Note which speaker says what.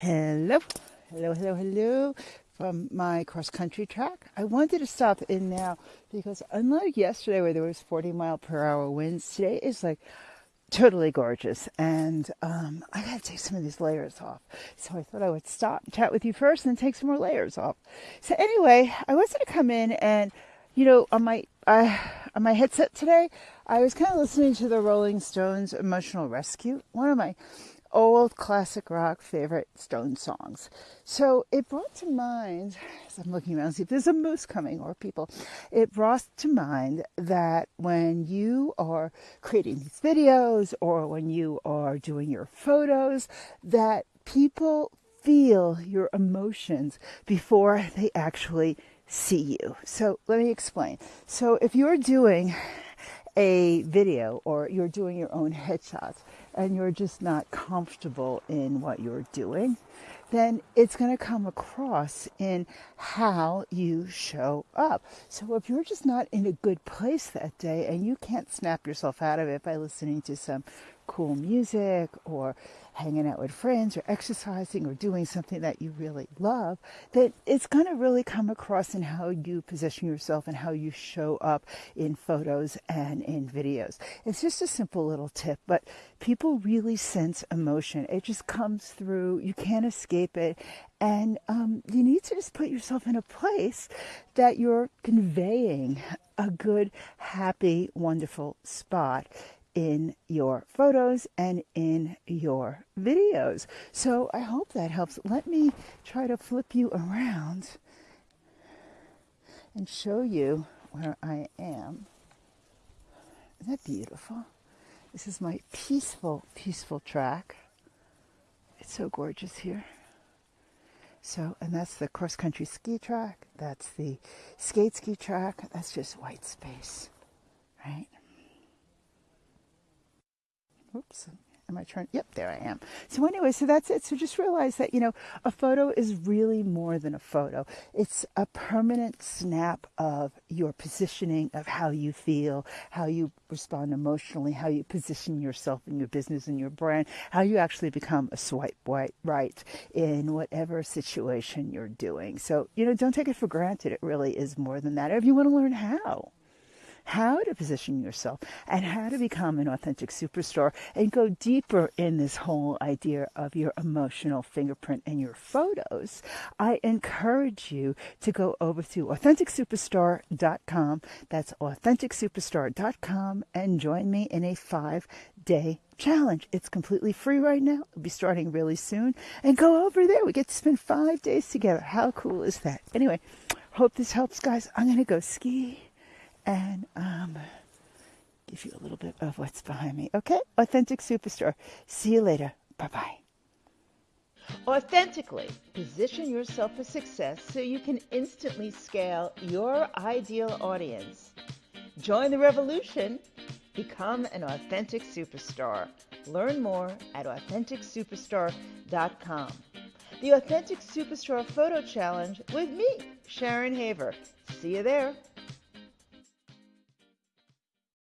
Speaker 1: Hello, hello, hello, hello from my cross country track. I wanted to stop in now because unlike yesterday where there was 40 mile per hour winds, today is like totally gorgeous and um, I gotta take some of these layers off. So I thought I would stop and chat with you first and then take some more layers off. So anyway, I was gonna come in and you know on my uh, on my headset today, I was kind of listening to the Rolling Stones "Emotional Rescue," one of my old classic rock favorite Stone songs. So it brought to mind, as I'm looking around, see if there's a moose coming or people, it brought to mind that when you are creating these videos or when you are doing your photos, that people feel your emotions before they actually see you. So let me explain. So if you're doing a video or you're doing your own headshots and you're just not comfortable in what you're doing, then it's going to come across in how you show up. So if you're just not in a good place that day and you can't snap yourself out of it by listening to some cool music or hanging out with friends or exercising or doing something that you really love, that it's going to really come across in how you position yourself and how you show up in photos and in videos. It's just a simple little tip, but people really sense emotion. It just comes through. You can't escape it. And um, you need to just put yourself in a place that you're conveying a good, happy, wonderful spot in your photos and in your videos. So I hope that helps. Let me try to flip you around and show you where I am. Isn't that beautiful? This is my peaceful, peaceful track. It's so gorgeous here. So, and that's the cross country ski track. That's the skate ski track. That's just white space, right? Oops. Am I trying? Yep, there I am. So anyway, so that's it. So just realize that, you know, a photo is really more than a photo. It's a permanent snap of your positioning of how you feel, how you respond emotionally, how you position yourself in your business and your brand, how you actually become a swipe right in whatever situation you're doing. So, you know, don't take it for granted. It really is more than that. If you want to learn how how to position yourself and how to become an authentic superstar and go deeper in this whole idea of your emotional fingerprint and your photos, I encourage you to go over to AuthenticSuperstar.com. That's AuthenticSuperstar.com and join me in a five day challenge. It's completely free right now. It'll be starting really soon. And go over there. We get to spend five days together. How cool is that? Anyway, hope this helps, guys. I'm going to go ski and um, give you a little bit of what's behind me. Okay? Authentic Superstar. See you later. Bye bye. Authentically position yourself for success so you can instantly scale your ideal audience. Join the revolution. Become an authentic superstar. Learn more at AuthenticSuperstar.com. The Authentic Superstar Photo Challenge with me, Sharon Haver. See you there.